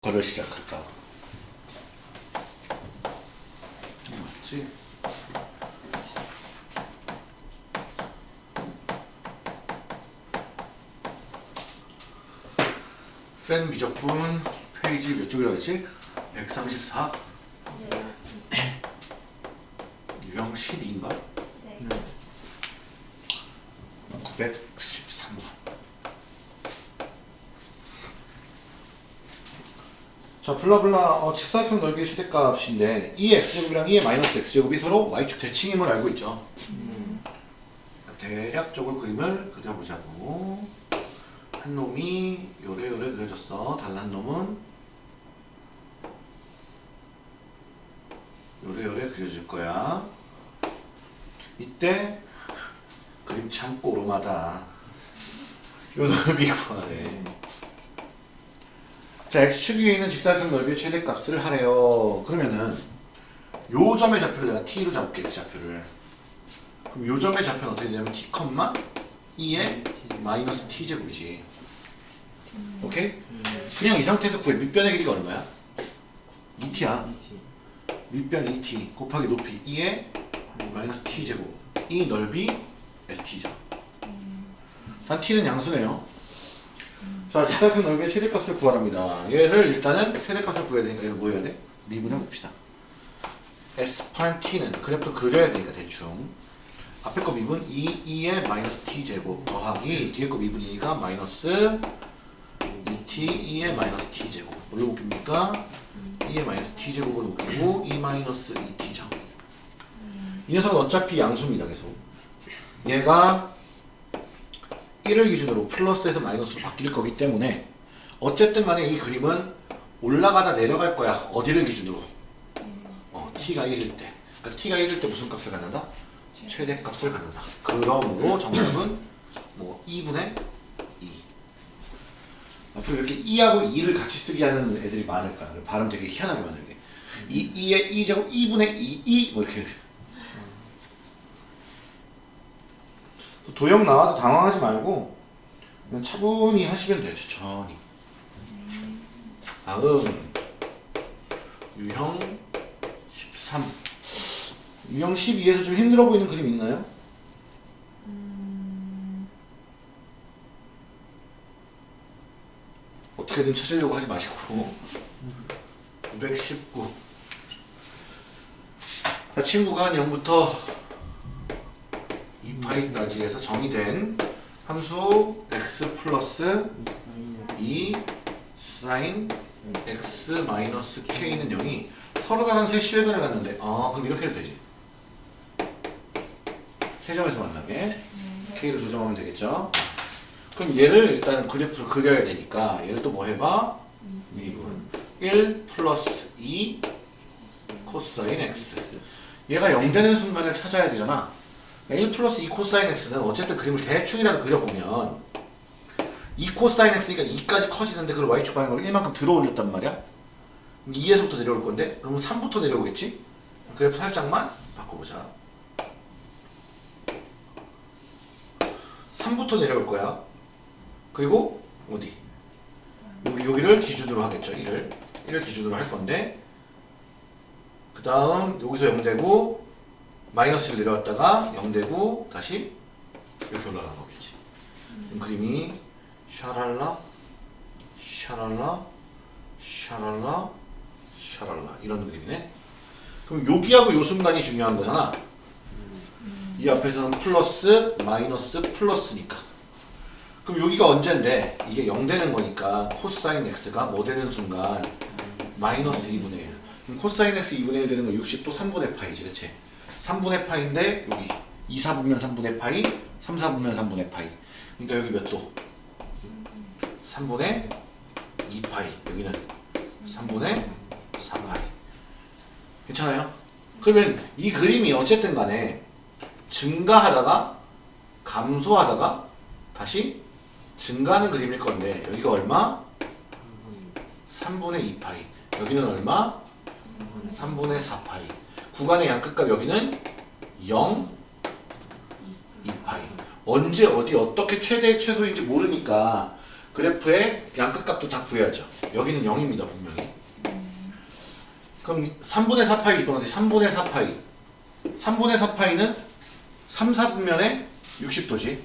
거를 시작할까? 맞지? 팬 미적분 페이지 몇 쪽이라고 했지? 134? 유형 12인가? 네. 913번 자 블라블라 어, 직사각형 넓이의 최대값인데 2의 x제곱이랑 2의 마이너스 x제곱이 서로 y축 대칭임을 알고 있죠. 대략적으로 그림을 그려보자고. 한 놈이 요래요래 그려졌어. 달란 놈은 요래요래 그려질 거야. 이때 그림 참 꼬름하다. 요 넓이 구하래 자 x축 위에 있는 직사각형 넓이의 최대값을 하래요. 그러면은 요 점의 좌표를 내가 t로 잡을게 x좌표를. 그럼 요 점의 좌표는 어떻게 되냐면 t, 2의 마이너스 t제곱이지. 오케이? 그냥 이 상태에서 구해. 밑변의 길이가 얼마야? 2t야. 밑변 2t 곱하기 높이 2의 마이너스 t제곱. 이 넓이 st죠. 단 t는 양수네요 자 직사각형 넓이의 최대값을 구하랍니다. 얘를 일단은 최대값을 구해야 되니까 이거 뭐 해야 돼? 미분해 봅시다. S'' t는 그래프 그려야 되니까 대충. 앞에 거 미분 2, 2의 마이너스 t제곱 더하기 뒤에 거 미분 2가 마이너스 2t, 2의 마이너스 t제곱. 뭘로 묶입니까? 2의 마이너스 t제곱으로 묶이고 2 마이너스 2t죠. 이 녀석은 어차피 양수입니다 계속. 얘가 1을 기준으로 플러스에서 마이너스로 바뀔 거기 때문에 어쨌든 간에 이 그림은 올라가다 내려갈 거야 어디를 기준으로? 어, t가 1일 때. 그러니까 t가 1일 때 무슨 값을 갖는다? 최대값을 갖는다. 그러므로 정답은 뭐 2분의 2 앞으로 이렇게 2하고 2를 같이 쓰게 하는 애들이 많을 거야. 발음 되게 희한하게 만들게. 2, 2의 2제곱 2분의 2, 2뭐 이렇게 도형 나와도 당황하지 말고 그냥 차분히 하시면 돼요 천천히. 다음 유형 13 유형 12에서 좀 힘들어 보이는 그림 있나요? 어떻게든 찾으려고 하지 마시고. 919 자, 친구가 0부터 2 파이까지 해서 정의된 함수 x 플러스 2 사인 x 마이너스 k는 0이 서로 다른 세 실근을 갖는데 아 그럼 이렇게 해도 되지? 세 점에서 만나게 k를 조정하면 되겠죠? 그럼 얘를 일단 그래프를 그려야 되니까 얘를 또 뭐 해봐? 미분. 1 플러스 2 코사인 x. 얘가 0 되는 순간을 찾아야 되잖아 1 플러스 2 코사인 x는 어쨌든 그림을 대충이라도 그려보면 2 코사인 x니까 2까지 커지는데 그걸 y축 방향으로 1만큼 들어 올렸단 말이야. 2에서부터 내려올 건데? 그러면 3부터 내려오겠지? 그래프 살짝만 바꿔보자. 3부터 내려올 거야. 그리고 어디? 여기, 여기를 기준으로 하겠죠 1을 1을 기준으로 할 건데 그 다음 여기서 0되고 마이너스 1 내려왔다가 0 되고 다시 이렇게 올라가는 거겠지. 그럼 그림이 샤랄라 샤랄라 샤랄라 샤랄라. 이런 그림이네. 그럼 여기하고 요 순간이 중요한 거잖아. 이 앞에서는 플러스 마이너스 플러스니까. 그럼 여기가 언젠데? 이게 0 되는 거니까 코사인 x가 뭐 되는 순간? 마이너스 2분의 1 그럼 코사인 x 2분의 1 되는 거 60도 3분의 파이지 그치 3분의 파인데 여기 2, 4분면 3분의 파이 3, 4분면 3분의 파이 그러니까 여기 몇 도? 3분의 2파이 여기는 3분의 4파이 괜찮아요? 그러면 이 그림이 어쨌든 간에 증가하다가 감소하다가 다시 증가하는 그림일 건데 여기가 얼마? 3분의 2파이 여기는 얼마? 3분의 4파이 구간의 양끝값 여기는 0, 2파이. 언제 어디 어떻게 최대 최소인지 모르니까 그래프의 양끝 값도 다 구해야죠. 여기는 0입니다 분명히. 그럼 3분의 4파이 집어넣지 3분의 4파이. 3분의 4파이는 3, 4분면에 60도지.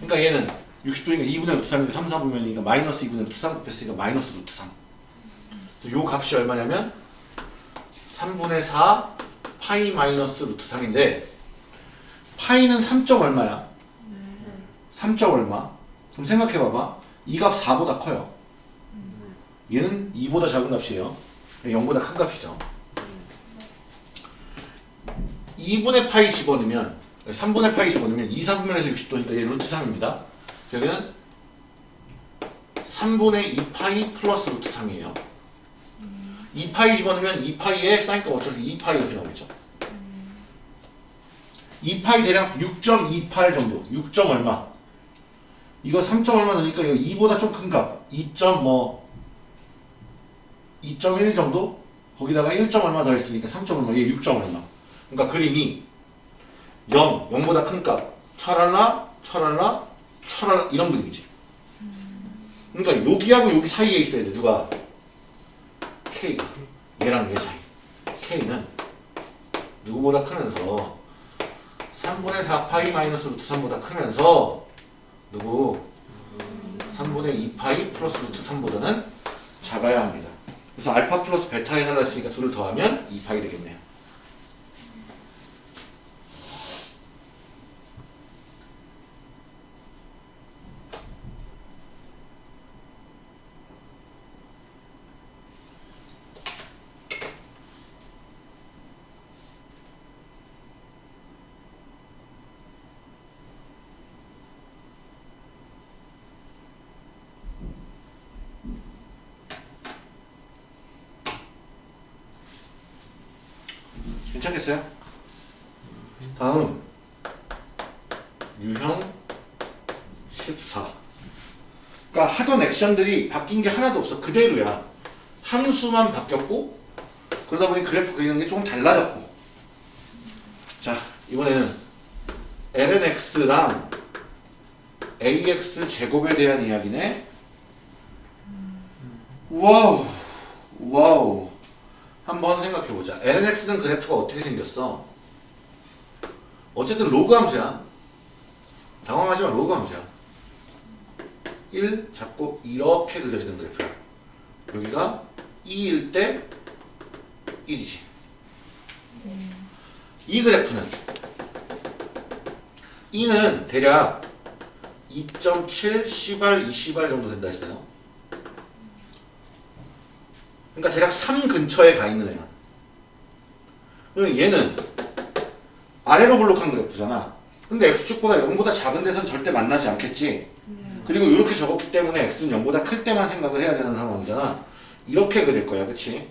그러니까 얘는 60도니까 2분의 루트 3인데 3, 4분면이니까 마이너스 2분의 루트 3 곱했으니까 마이너스 루트 3. 그래서 요 값이 얼마냐면 3분의 4 파이 마이너스 루트 3인데 파이는 3점 얼마야? 3점 얼마? 그럼 생각해봐봐. 이 값 4보다 커요. 얘는 2보다 작은 값이에요. 0보다 큰 값이죠. 2분의 파이 집어넣으면 3분의 파이 집어넣으면 2, 4분면에서 60도니까 얘 루트 3입니다. 여기는 3분의 2파이 플러스 루트 3이에요. 2파이 집어넣으면 2파이에 사인 값 어차피 2파이 이렇게 나오겠죠. 2파이 대략 6.28 정도. 6점 얼마. 이거 3점 얼마 넣으니까 이거 2보다 좀 큰 값. 2점 뭐2.1 정도? 거기다가 1점 얼마 더 했으니까 3점 얼마. 얘 6점 얼마. 그러니까 그림이 0, 0보다 큰 값. 찰랄라, 찰랄라, 찰랄라 이런 그림이지. 그러니까 여기하고 여기 사이에 있어야 돼. 누가? K가. 얘랑 얘 사이. K는 누구보다 크면서 3분의 4파이 마이너스 루트 3보다 크면서 누구? 3분의 2파이 플러스 루트 3보다는 작아야 합니다. 그래서 알파 플러스 베타에 날랐으니까 둘을 더하면 2파이 되겠네요. 괜찮겠어요? 다음. 유형 14 그러니까 하던 액션들이 바뀐 게 하나도 없어. 그대로야. 함수만 바뀌었고 그러다 보니 그래프 그리는 게 조금 달라졌고. 자 이번에는 lnx랑 ax 제곱에 대한 이야기네. Wow. Wow 한번 생각해보자. lnx는 그래프가 어떻게 생겼어? 어쨌든 로그 함수야. 당황하지 마, 로그 함수야. 1 잡고 이렇게 그려지는 그래프야. 여기가 e일 때 1이지. 이 그래프는 e는 대략 2.7 C발 2C발 정도 된다 했어요. 그러니까 대략 3 근처에 가 있는 애야. 그럼 얘는 아래로 블록한 그래프잖아. 근데 x축보다 0보다 작은 데선 절대 만나지 않겠지. 그리고 이렇게 적었기 때문에 x는 0보다 클 때만 생각을 해야 되는 상황이잖아. 이렇게 그릴 거야. 그치?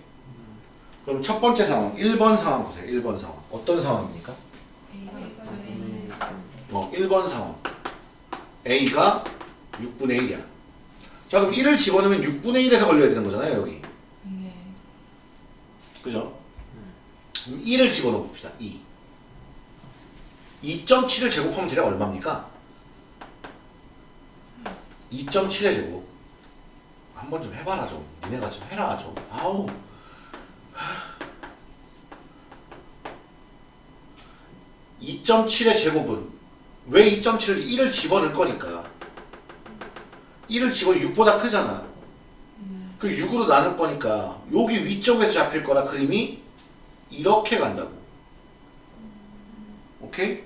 그럼 첫 번째 상황, 1번 상황 보세요. 1번 상황. 어떤 상황입니까? 어, 1번 상황. a가 6분의 1이야. 자, 그럼 1을 집어넣으면 6분의 1에서 걸려야 되는 거잖아요. 여기. 그죠? 그럼 2를 집어넣어 봅시다. 2. 2.7을 제곱하면 대략 얼마입니까? 2.7의 제곱. 한번 좀 해봐라 좀. 니네가 좀 해라 좀. 아우. 2.7의 제곱은 왜 2.7을 1을 집어넣을 거니까 1을 집어넣으면 6보다 크잖아 그 6으로 나눌 거니까 여기 위쪽에서 잡힐 거라 그림이 이렇게 간다고. 오케이?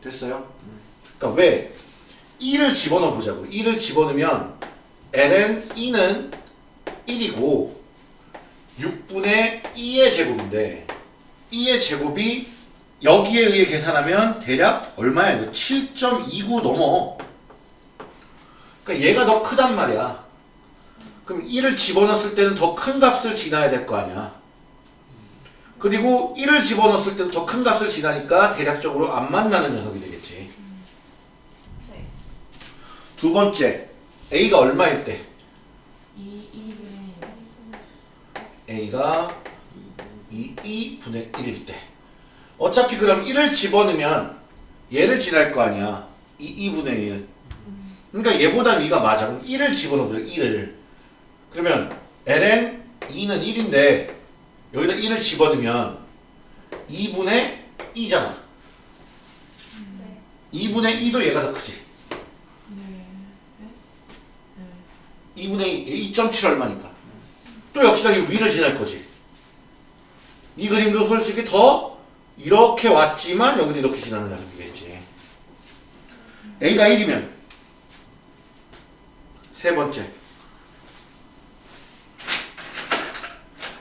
됐어요? 그러니까 왜 1을 집어넣어 보자고. 1을 집어넣으면 ln 2는 1이고 6분의 2의 제곱인데 2의 제곱이 여기에 의해 계산하면 대략 얼마야? 이거 7.29 넘어. 그러니까 얘가 더 크단 말이야. 그럼 1을 집어넣었을 때는 더 큰 값을 지나야 될 거 아니야. 그리고 1을 집어넣었을 때는 더 큰 값을 지나니까 대략적으로 안 만나는 녀석이 되겠지. 두 번째, A가 얼마일 때? A가 2, 2분의 1일 때 어차피 그럼 1을 집어넣으면 얘를 지날 거 아니야 2, 2분의 1 그러니까 얘보다 위가 맞아 그럼 1을 집어넣어보자 1을 그러면 ln 2는 1인데 여기다 1을 집어넣으면 2분의 2잖아 2분의 2도 얘가 더 크지 네. 2분의 2, 2.7 얼마니까. 또 역시나 이 위를 지날 거지. 이 그림도 솔직히 더 이렇게 왔지만 여기도 이렇게 지나는 녀석이겠지. A가 1이면 세 번째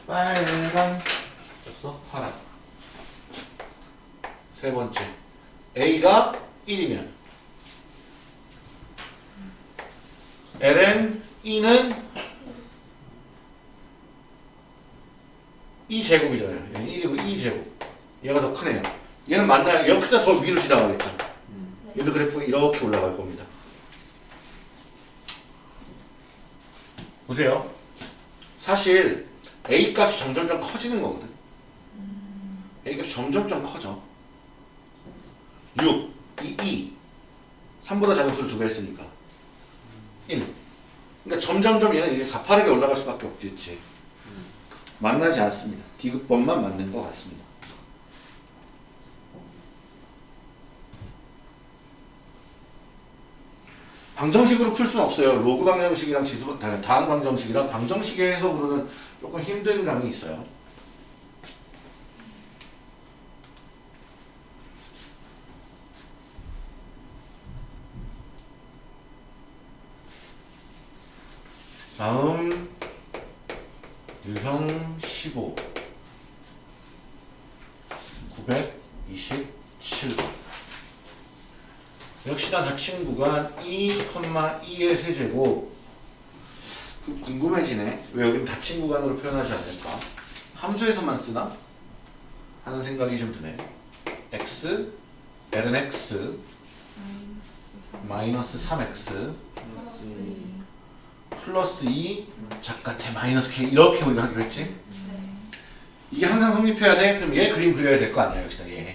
빨강 없어? 파란 세 번째 A가 1이면 ln 2는 2 제곱이잖아요. 얘는 1이고 2 제곱. 얘가 더 크네요. 얘는 맞나요? 여기다 더 위로 지나가겠죠. 얘도 그래프가 이렇게 올라갈 겁니다. 보세요. 사실 A 값이 점점점 커지는 거거든. A 값이 점점점 커져. 6, 2, 2. 3보다 작은 수를 두 배 했으니까. 1. 그러니까 점점점 얘는 이게 가파르게 올라갈 수밖에 없겠지. 만나지 않습니다. 디귿번만 맞는 것 같습니다. 방정식으로 풀 수는 없어요. 로그 방정식이랑 지수 다- 다음 방정식이랑 방정식의 해석으로는 조금 힘든 감이 있어요. 다음 유형 15 927번 역시나 닫힌 구간 2,2의 세제곱 그 궁금해지네 왜 여긴 닫힌 구간으로 표현하지 않을까 함수에서만 쓰나? 하는 생각이 좀 드네 x ln x 마이너스 3x 플러스 2 작가태 마이너스 k 이렇게 우리가 하기로 했지? 이게 항상 성립해야 돼? 그럼 얘 그림 그려야 될 거 아니야 역시나 얘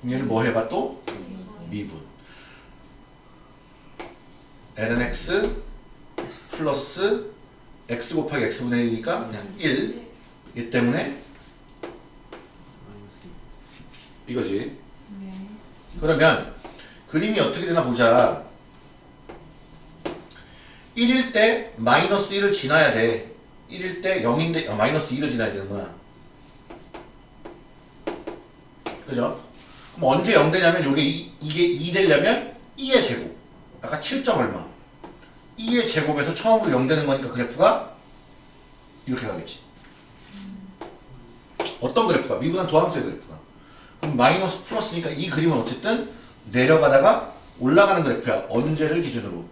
그럼 얘를 뭐 해봐 또? 미분 ln x 플러스 x 곱하기 x분의 1이니까 그냥 1얘 때문에 이거지. 네. 그러면 그림이 어떻게 되나 보자. 1일 때 마이너스 1을 지나야 돼. 1일 때 0인데 아, 마이너스 2를 지나야 되는구나. 그죠? 그럼 언제 0 되냐면 요게 이, 이게 2 되려면 2의 제곱 아까 7점 얼마? 2의 제곱에서 처음으로 0 되는 거니까 그래프가 이렇게 가겠지. 어떤 그래프가? 미분한 도함수의 그래프가. 그럼 마이너스 플러스니까 이 그림은 어쨌든 내려가다가 올라가는 그래프야. 언제를 기준으로?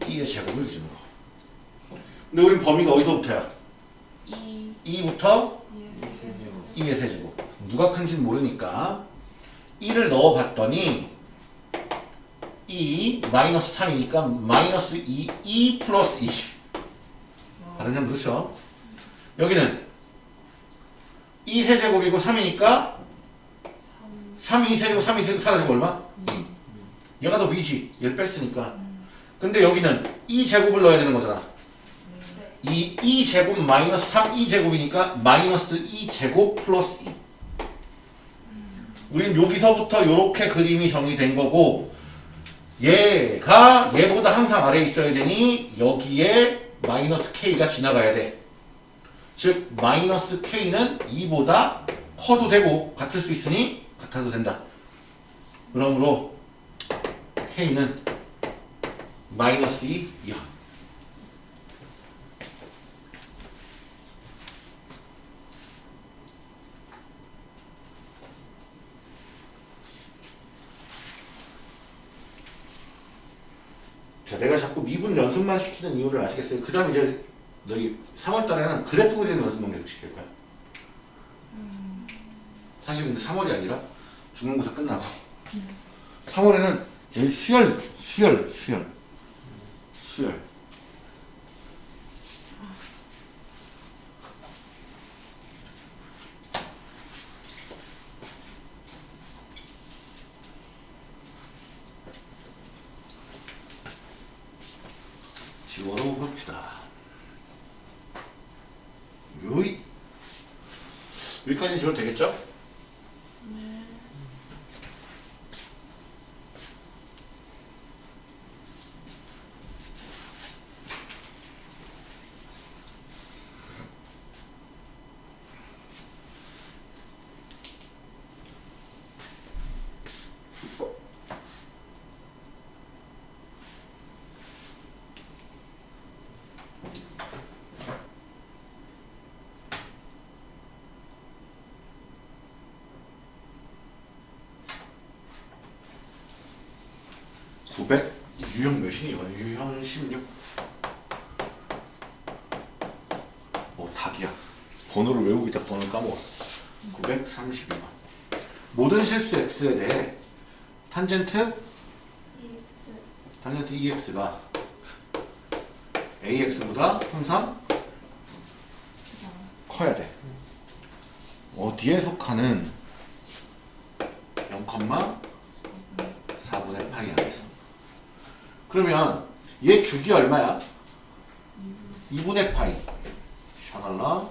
2의 제곱을 기준으로. 근데 우린 범위가 어디서부터야? 이. 2부터 예. 2의 세제곱. 누가 큰지는 모르니까 1을 넣어봤더니 2 마이너스 3이니까 마이너스 2, 2 플러스 2 다른 점 그렇죠? 여기는 2 세제곱이고 3이니까 3 2 세제곱 3 2 세제곱 사라지고 얼마? 2 얘가 더 위지. 얘를 뺐으니까. 근데 여기는 2 제곱을 넣어야 되는 거잖아. 이 2제곱 마이너스 3 2제곱이니까 마이너스 2제곱 플러스 2 우린 여기서부터 이렇게 그림이 정의된 거고 얘가 얘보다 항상 아래에 있어야 되니 여기에 마이너스 k가 지나가야 돼. 즉 마이너스 k는 2보다 커도 되고 같을 수 있으니 같아도 된다. 그러므로 k는 마이너스 2 이하. 자, 내가 자꾸 미분 연습만 시키는 이유를 아시겠어요? 그 다음 이제 너희 3월달에는 그래프 그리는 연습만 계속 시킬 거야. 사실 근데 3월이 아니라 중간고사 끝나고 3월에는 여기 수열, 수열, 수열, 수열. 900 유형 몇이니 이거 유형 16 뭐 닭이야. 번호를 외우기다. 번호를 까먹었어. 932만 모든 실수 x에 대해 탄젠트? EX. 탄젠트 EX가 AX보다 항상 커야 돼. 어디에 속하는 그러면 얘 주기 얼마야? 2분의 파이. 샤랄라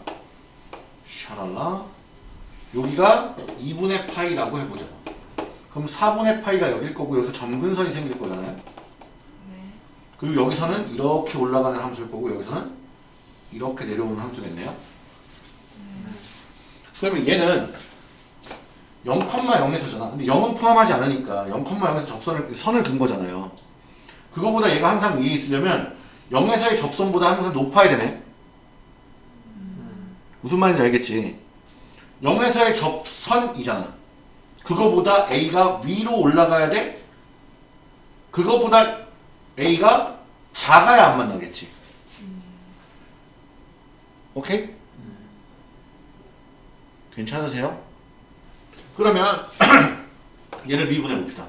샤랄라. 여기가 2분의 파이라고 해보자. 그럼 4분의 파이가 여길 거고 여기서 점근선이 생길 거잖아요. 네. 그리고 여기서는 이렇게 올라가는 함수일 거고 여기서는 이렇게 내려오는 함수겠네요. 그러면 얘는 0,0에서잖아 근데 0은 포함하지 않으니까 0,0에서 접선을 선을 긋은 거잖아요 그거보다 얘가 항상 위에 있으려면 0에서의 접선보다 항상 높아야 되네 무슨 말인지 알겠지 0에서의 접선이잖아 그거보다 A가 위로 올라가야 돼 그거보다 A가 작아야 안 만나겠지 오케이? 괜찮으세요? 그러면 얘를 미분해 봅시다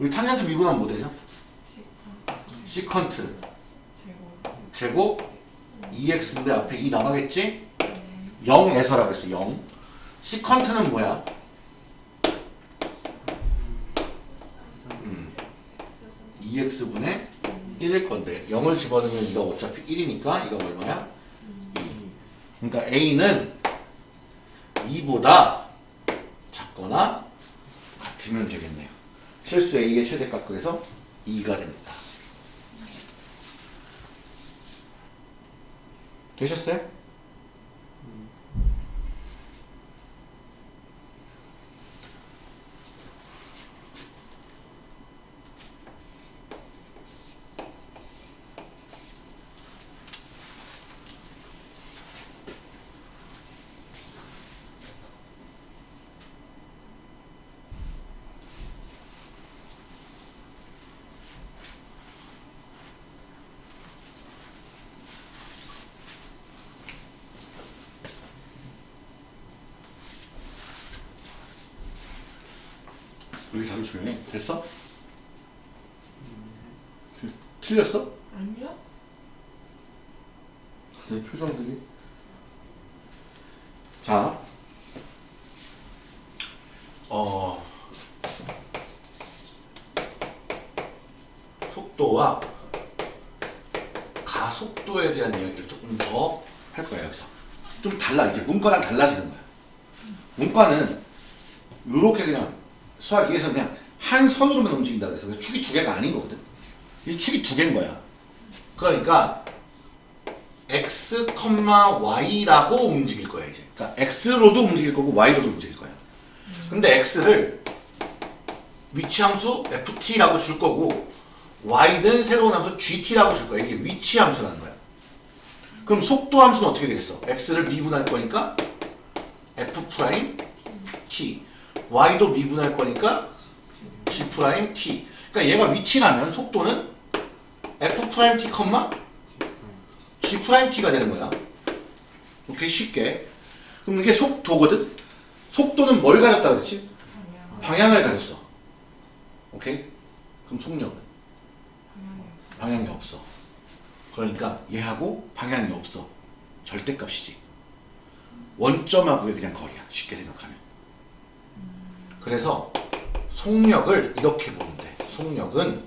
우리 탄젠트 미분하면 뭐 되죠? 시컨. 시컨트 제곱. 2x인데 앞에 2 나가겠지? 네. 0에서라고 했어 0 시컨트는 뭐야? 음, 2x분의 1일 건데 0을 집어넣으면 이가 어차피 1이니까 이가 얼마야? 2 그러니까 a는 2보다 작거나 같으면 되겠네요 실수 a의 최대값 그래서 2가 됩니다 되셨어요? 여기 다들 조용해. 됐어? 틀렸어? 아니요? 다들 표정들이. 자, 어, 속도와 가속도에 대한 이야기를 조금 더 할 거야 여기서. 좀 달라 이제 문과랑 달라지는 거야. 문과는 이렇게 그냥 수학 위에서 그냥 한 선으로만 움직인다 그래서 축이 두 개가 아닌 거거든. 이 축이 두 개인 거야. 그러니까 x, y라고 움직일 거야 이제. 그러니까 x로도 움직일 거고 y로도 움직일 거야. 근데 x를 위치 함수 ft라고 줄 거고 y는 새로운 함수 gt라고 줄 거야. 이게 위치 함수라는 거야. 그럼 속도 함수는 어떻게 되겠어? x를 미분할 거니까 f 프라임 t y도 미분할 거니까 g 프라임 그러니까 얘가 위치라면 속도는 f 프라임 t 컴마 g 프라임 되는 거야. 오케이 쉽게. 그럼 이게 속도거든? 속도는 뭘 가졌다 그랬지? 방향. 방향을 가졌어. 오케이? 그럼 속력은. 방향이 없어. 그러니까 얘하고 방향이 없어. 절대값이지. 원점하고의 그냥 거리야. 쉽게 생각하면 그래서 속력을 이렇게 돼 속력은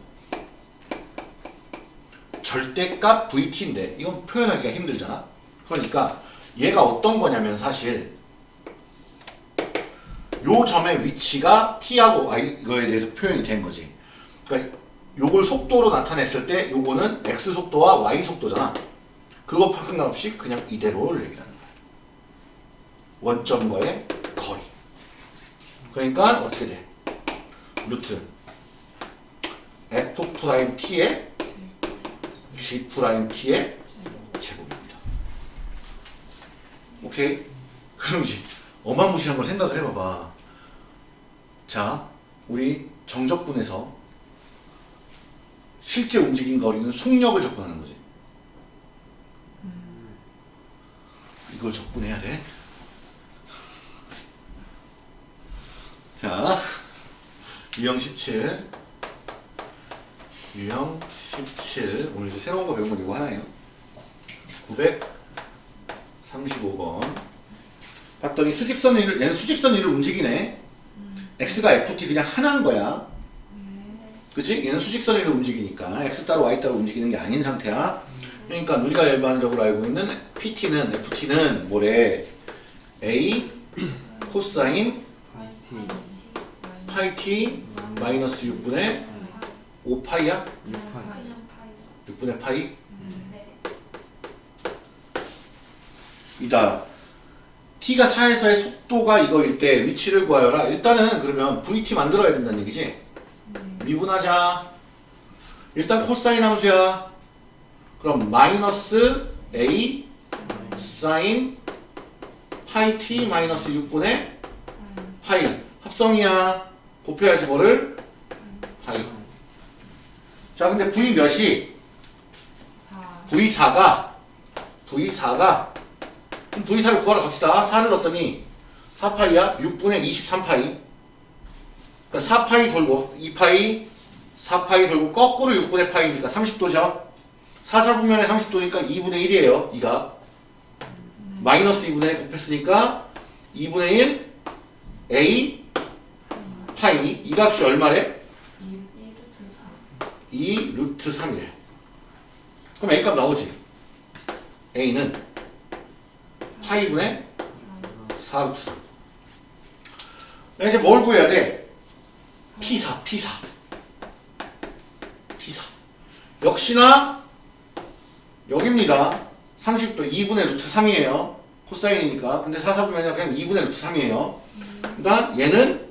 절대값 VT인데 이건 표현하기가 힘들잖아 그러니까 얘가 어떤 거냐면 사실 요 점의 위치가 t하고 y 이거에 대해서 표현이 된 거지. 그러니까 요걸 속도로 나타냈을 때 요거는 x 속도와 y 속도잖아. 그거 상관없이 그냥 이대로를 얘기하는 거야. 원점과의 거리. 그러니까 어떻게 돼? 루트 f 프라임 t의 g 프라임 t의 제곱입니다. 오케이? 그럼 이제 어마무시한 걸 생각을 해봐봐. 자, 우리 정적분에서 실제 움직인 거리는 속력을 접근하는 거지. 이걸 접근해야 돼. 자, 유형 17. 유형 17. 오늘 이제 새로운 거 배운 건 이거 하나예요. 935번. 봤더니 수직선 위를, 얘는 수직선 위를 움직이네. x가 ft 그냥 하나인 거야. 그치? 얘는 수직선 위로 움직이니까 x 따로 y 따로 움직이는 게 아닌 상태야. 그러니까 우리가 일반적으로 알고 있는 pt는 ft는 뭐래? a 코사인 파이 t 마이너스 6분의 5파이야? 6분의 파이? 이다. t가 4에서의 속도가 이거일 때 위치를 구하여라. 일단은 그러면 vt 만들어야 된다는 얘기지? 미분하자. 일단 코사인 함수야. 그럼 마이너스 a 사인 파이 t 마이너스 6분의 파이 합성이야. 곱해야지 뭐를? 파이. 자 근데 v 몇이? v4가 v4가 그럼 v4를 구하러 갑시다. 4를 넣었더니 4파이야? 6분의 23파이. 그러니까 4파이 돌고 2파이 4파이 돌고 거꾸로 6분의 파이니까 30도죠. 4사분면에 30도니까 2분의 1이에요. 이가 마이너스 2분의 1 곱했으니까 2분의 1 a 파이 이 값이 얼마래? 2 루트 3이래. 그럼 a 값 나오지? a는 파이분의 4 루트 3. 이제 뭘 구해야 돼? P4, P4. P4. 역시나 여기입니다. 30도 2분의 루트 3이에요. 코사인이니까. 근데 4, 4분면 그냥 2분의 루트 3이에요. 그러니까 얘는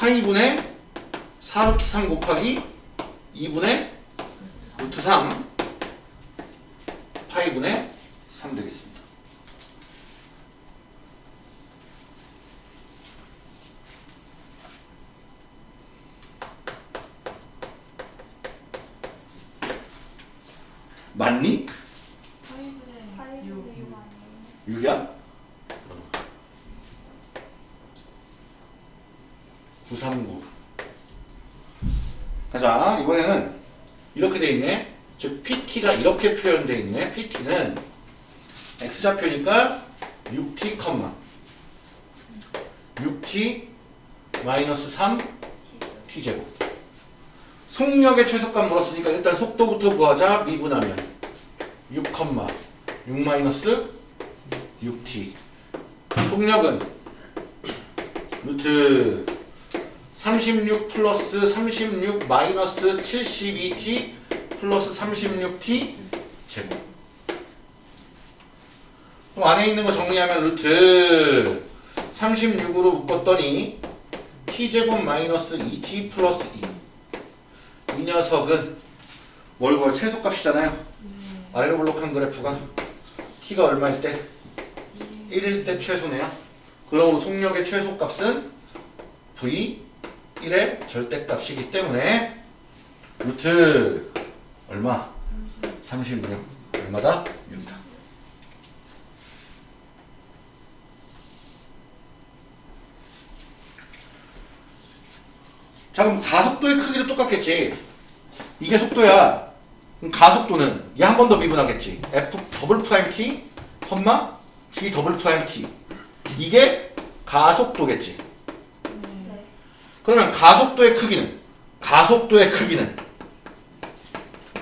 파이분의 4 루트 3 곱하기 2분의 루트 3 파이분의 3 되겠습니다. 맞니? 6이야? 939 가자 이번에는 이렇게 돼 있네 즉 PT가 이렇게 표현되어 있네. PT는 X좌표니까 6T, 6T 마이너스 3 T제곱. 속력의 최소값 물었으니까 일단 속도부터 구하자. 미분하면 6, 6 마이너스 6t 속력은 루트 36 플러스 36 마이너스 72t 플러스 36t 제곱 그럼 안에 있는 거 정리하면 루트 36으로 묶었더니 t제곱 마이너스 2t 플러스 2. 이 녀석은 뭘 구할 최소값이잖아요. 아래로 블록한 그래프가 t가 얼마일 때? 1일 때 최소네요. 그러므로 속력의 최소값은 v 1의 절대값이기 때문에 루트 얼마? 36 얼마다? 6이다. 자 그럼 가속도의 크기도 똑같겠지. 이게 속도야. 그럼 가속도는 얘 한 번 더 미분하겠지. f 더블 프라임 t, 컴마 g 더블 프라임 t. 이게 가속도겠지. 그러면 가속도의 크기는 가속도의 크기는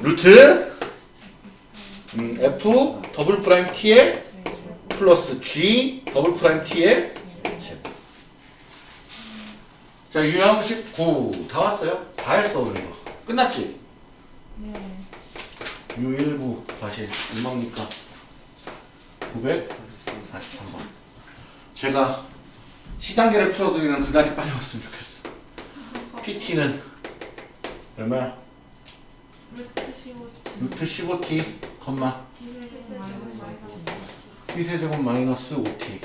루트 음, f 더블 프라임 t의 플러스 g 더블 프라임 t의 제곱. 자 유형 19다 왔어요? 다 했어 오늘 이거 끝났지? 네. 유1부 다시 얼마입니까? 943번 제가 시단계를 풀어드리는 그날이 빨리 왔으면 좋겠어 PT는 얼마야? 루트 15. 루트 15t 컴마. T세제곱 마이너스 t세제곱 마이너스 5t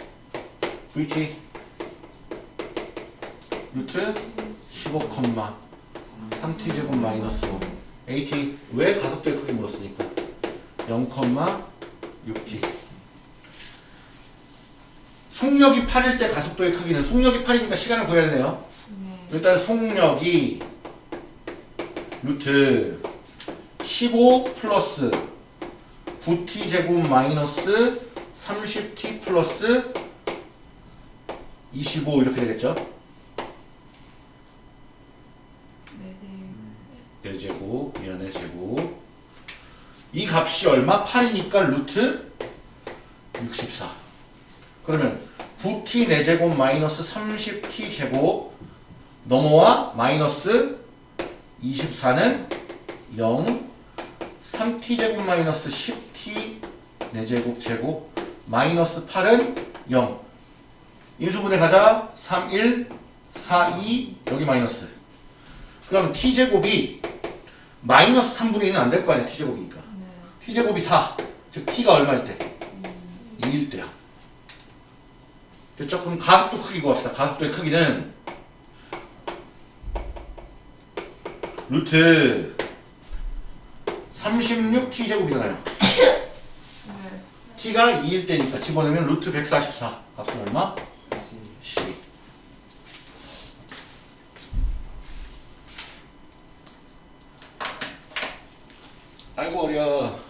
vt 루트 15 컴마. 3t제곱 마이너스 5 at 왜 가속도의 크기 물었으니까. 0 컴마 6t 속력이 8일 때 가속도의 크기는 속력이 8이니까 시간을 구해야 되네요. 네. 일단 속력이 루트 15 플러스 9t 제곱 마이너스 30t 플러스 25 이렇게 되겠죠? 네네. 4제곱 미안해 제곱 이 값이 얼마? 8이니까 루트 64 그러면 9t 4제곱 마이너스 30t 제곱 넘어와 마이너스 24는 0 3t 제곱 마이너스 10t 4제곱 제곱 마이너스 8은 0 인수분해 가자 3, 1, 4, 2 여기 마이너스 그럼 t제곱이 마이너스 3분의 2는 안 될 거 아니야 t제곱이니까 네. t제곱이 4. 즉 t가 얼마일 때? 2일 때야. 됐죠? 그럼 가속도 크기 구합시다. 가속도의 크기는 루트 36t 제곱이잖아요. 네. t가 2일 때니까 집어넣으면 루트 144. 값은 얼마? 12. 아이고 어려.